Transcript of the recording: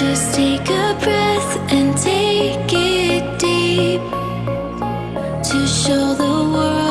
Just take a breath and take it deep to show the world